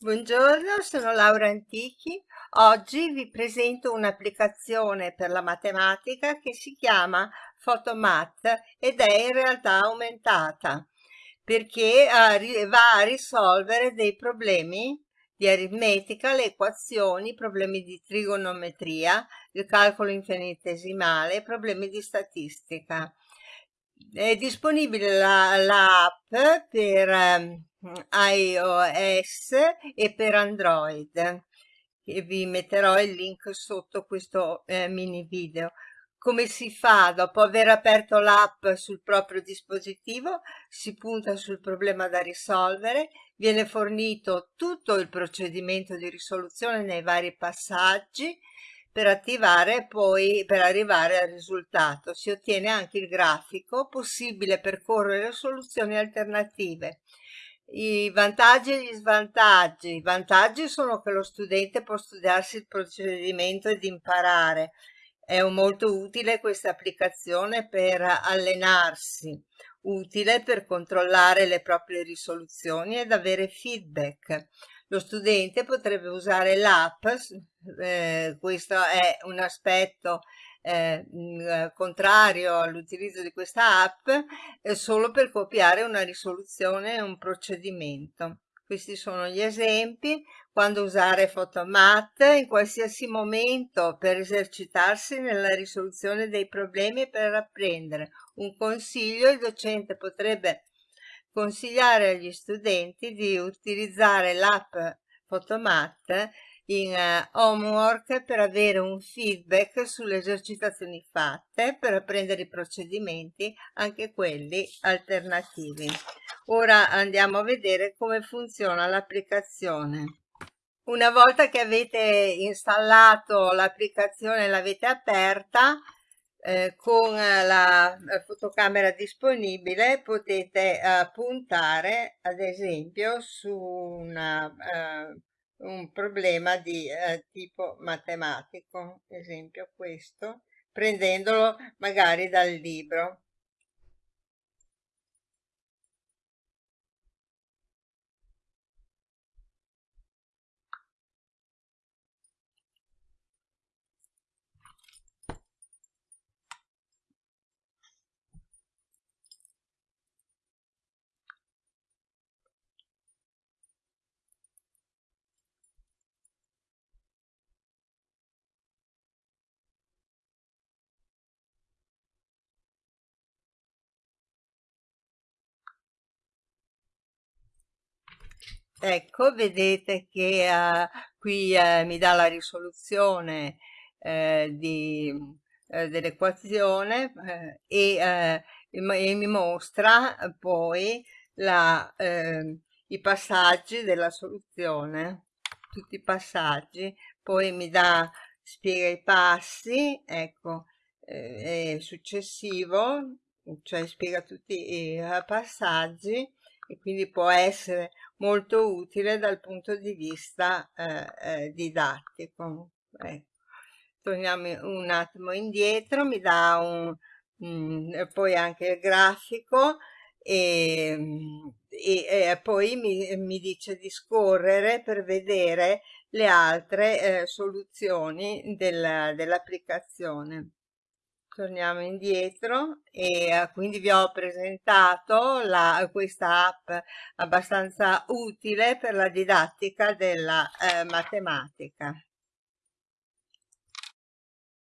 Buongiorno, sono Laura Antichi. Oggi vi presento un'applicazione per la matematica che si chiama Photomath ed è in realtà aumentata perché va a risolvere dei problemi di aritmetica, le equazioni, problemi di trigonometria, il calcolo infinitesimale, problemi di statistica. È disponibile l'app la, per ehm, iOS e per Android e vi metterò il link sotto questo eh, mini video. Come si fa? Dopo aver aperto l'app sul proprio dispositivo si punta sul problema da risolvere viene fornito tutto il procedimento di risoluzione nei vari passaggi per attivare poi per arrivare al risultato. Si ottiene anche il grafico possibile percorrere soluzioni alternative i vantaggi e gli svantaggi. I vantaggi sono che lo studente può studiarsi il procedimento ed imparare. È molto utile questa applicazione per allenarsi, utile per controllare le proprie risoluzioni ed avere feedback. Lo studente potrebbe usare l'app, eh, questo è un aspetto eh, eh, contrario all'utilizzo di questa app eh, solo per copiare una risoluzione un procedimento. Questi sono gli esempi, quando usare Photomat in qualsiasi momento per esercitarsi nella risoluzione dei problemi e per apprendere. Un consiglio, il docente potrebbe consigliare agli studenti di utilizzare l'app Photomat in uh, homework per avere un feedback sulle esercitazioni fatte, per apprendere i procedimenti, anche quelli alternativi. Ora andiamo a vedere come funziona l'applicazione. Una volta che avete installato l'applicazione e l'avete aperta, eh, con la fotocamera disponibile potete eh, puntare ad esempio su una eh, un problema di eh, tipo matematico, esempio questo, prendendolo magari dal libro. Ecco, vedete che uh, qui uh, mi dà la risoluzione uh, dell'equazione e, e, mi mostra poi la, ehm, i passaggi della soluzione, tutti i passaggi, poi mi dà, spiega i passi, ecco, eh, successivo, cioè spiega tutti i passaggi e quindi può essere molto utile dal punto di vista eh, eh, didattico. Ecco. Torniamo un attimo indietro, mi dà un, mh, mm, poi anche il grafico e, e, e poi mi, mi, dice di scorrere per vedere le altre eh, soluzioni del, dell'applicazione torniamo indietro e eh, quindi vi ho presentato la, questa app abbastanza utile per la didattica della eh, matematica.